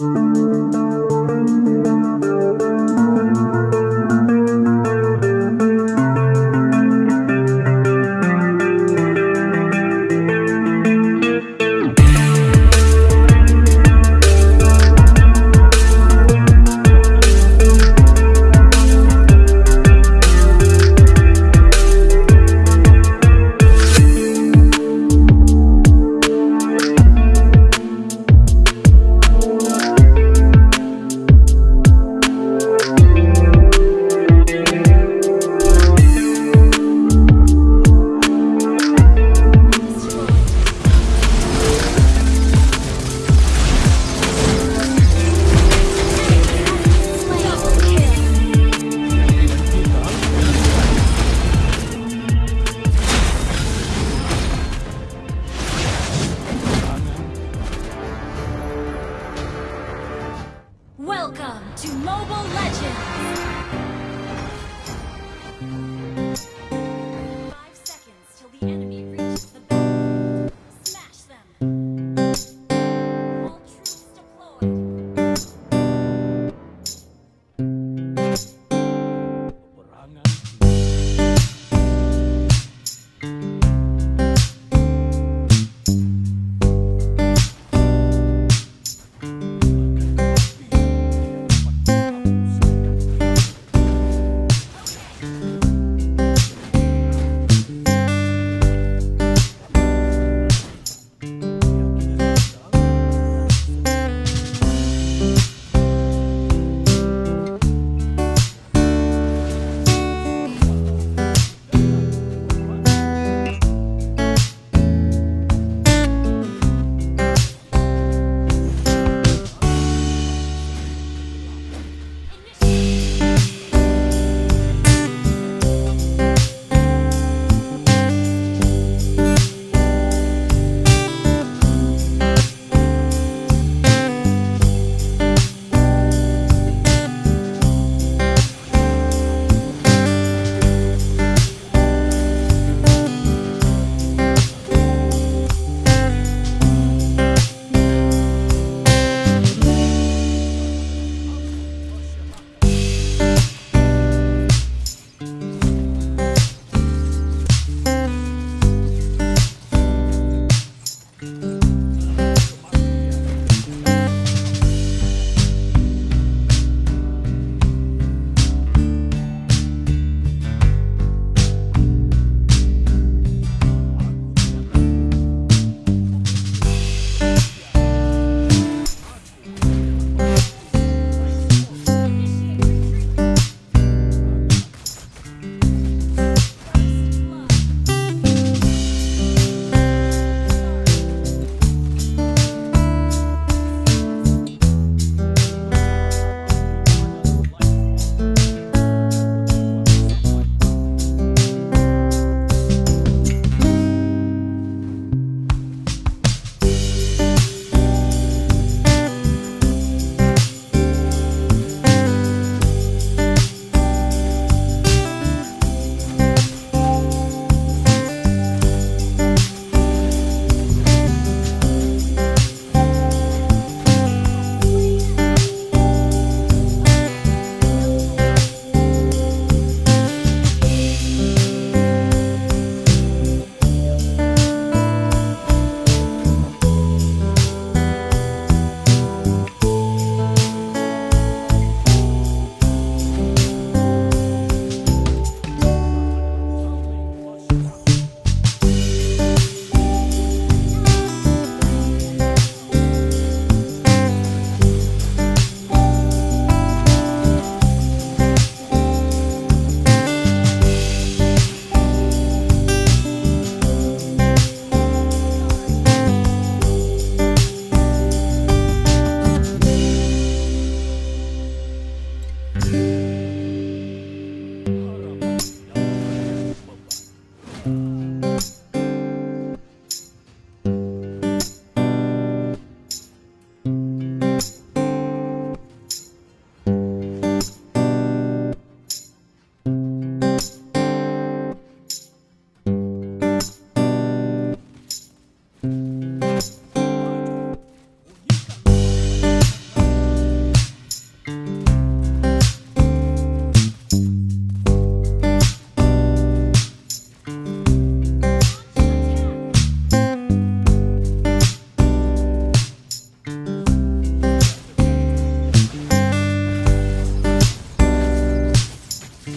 Welcome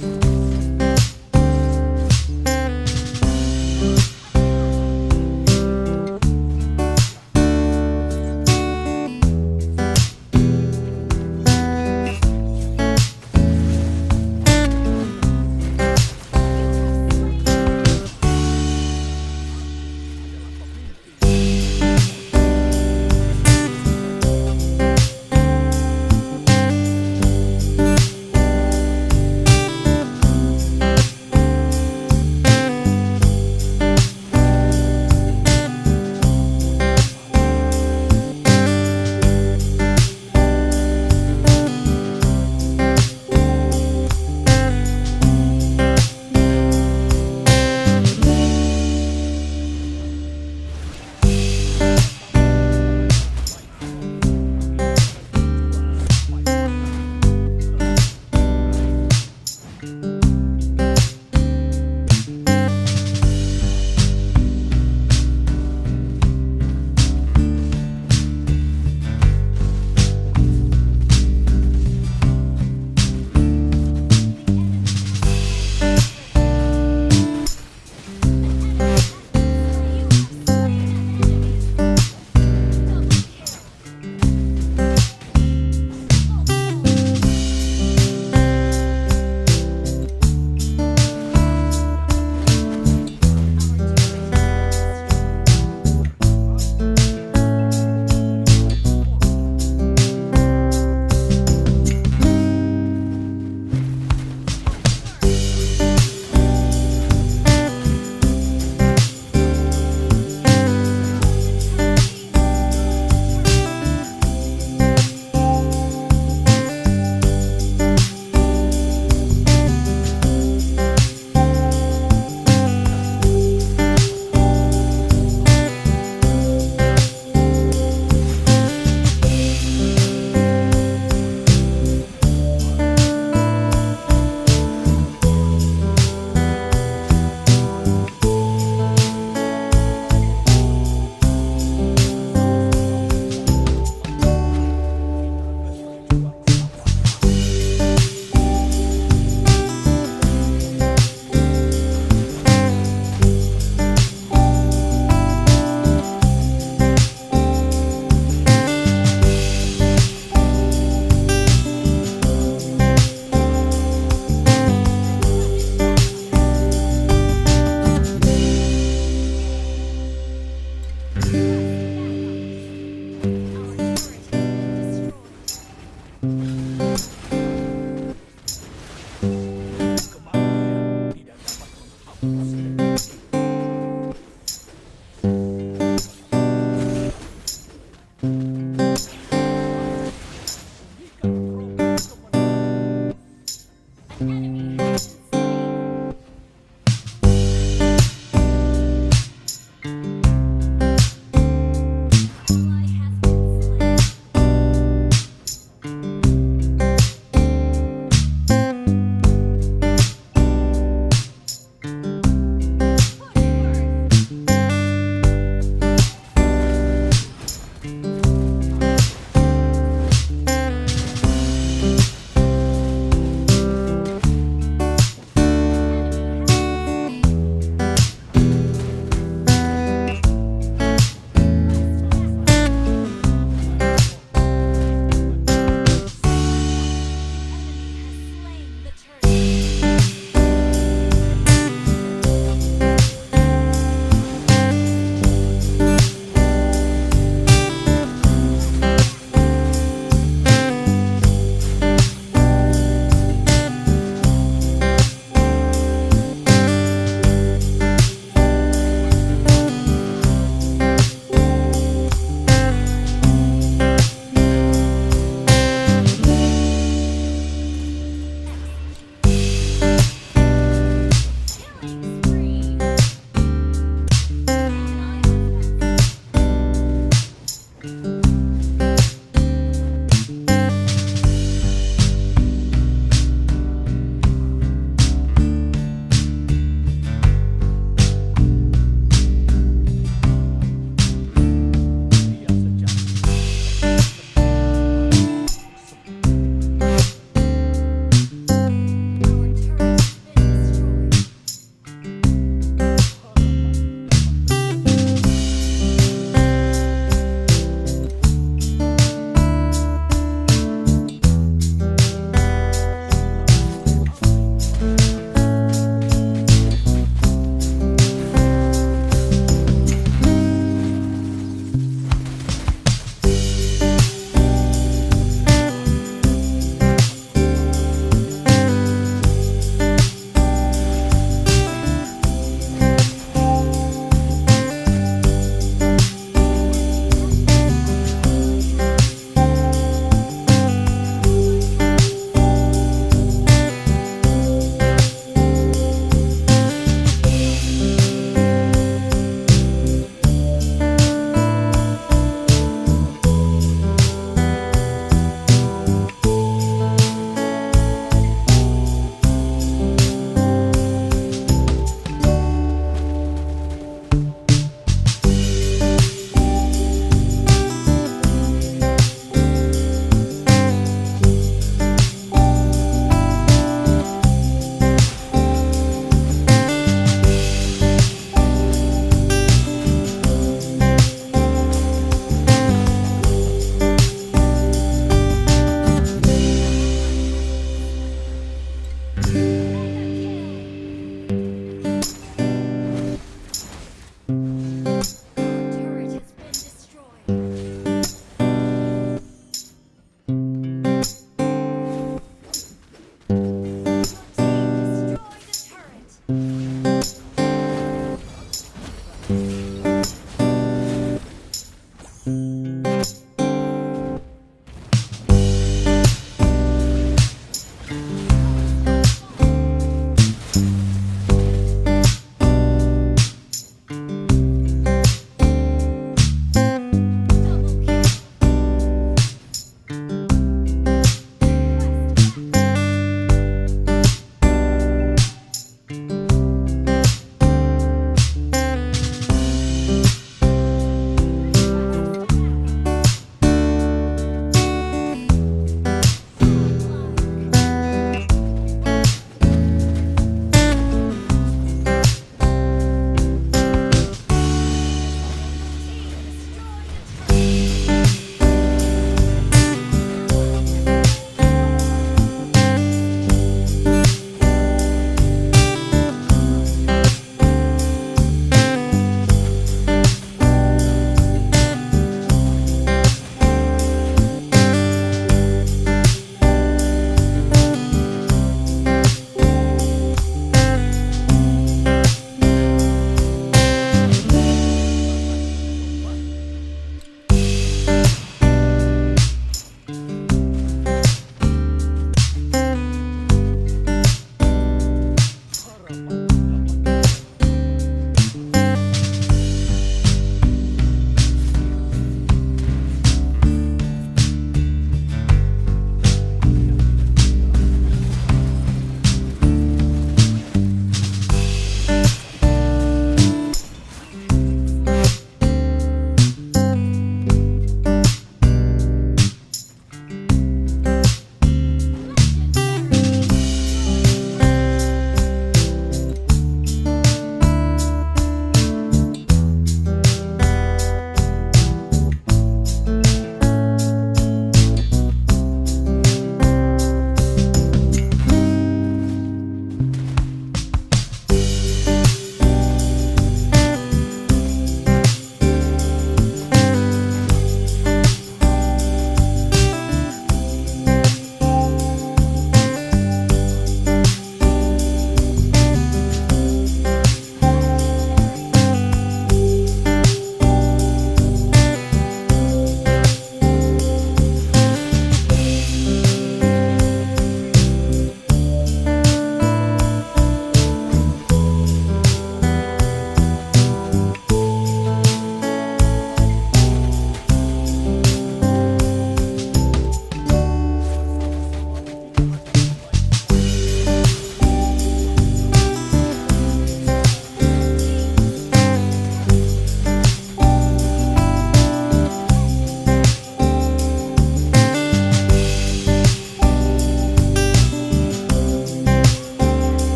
Bye.